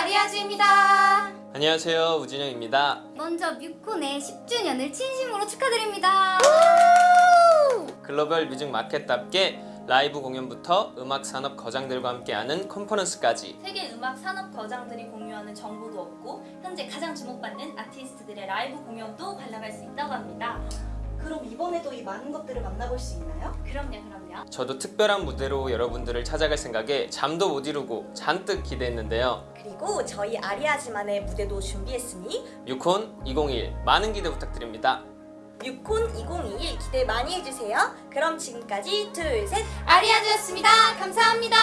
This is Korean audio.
아리아즈입니다. 안녕하세요 우진영입니다 먼저 뮤콘의 10주년을 진심으로 축하드립니다. global music market답게 라이브 공연부터 음악 산업 거장들과 함께하는 컨퍼런스까지 세계 음악 산업 거장들이 공유하는 정보도 얻고 현재 가장 주목받는 아티스트들의 라이브 공연도 관람할 수 있다고 합니다. 이번에도 이 많은 것들을 만나볼 수 있나요? 그럼요, 그럼요. 저도 특별한 무대로 여러분들을 찾아갈 생각에 잠도 못 이루고 잔뜩 기대했는데요 그리고 저희 아리아즈만의 무대도 준비했으니 뮤콘 2021 많은 기대 부탁드립니다 뮤콘 2021 기대 많이 해주세요. 그럼 지금까지 둘, 셋 아리아즈였습니다. 감사합니다.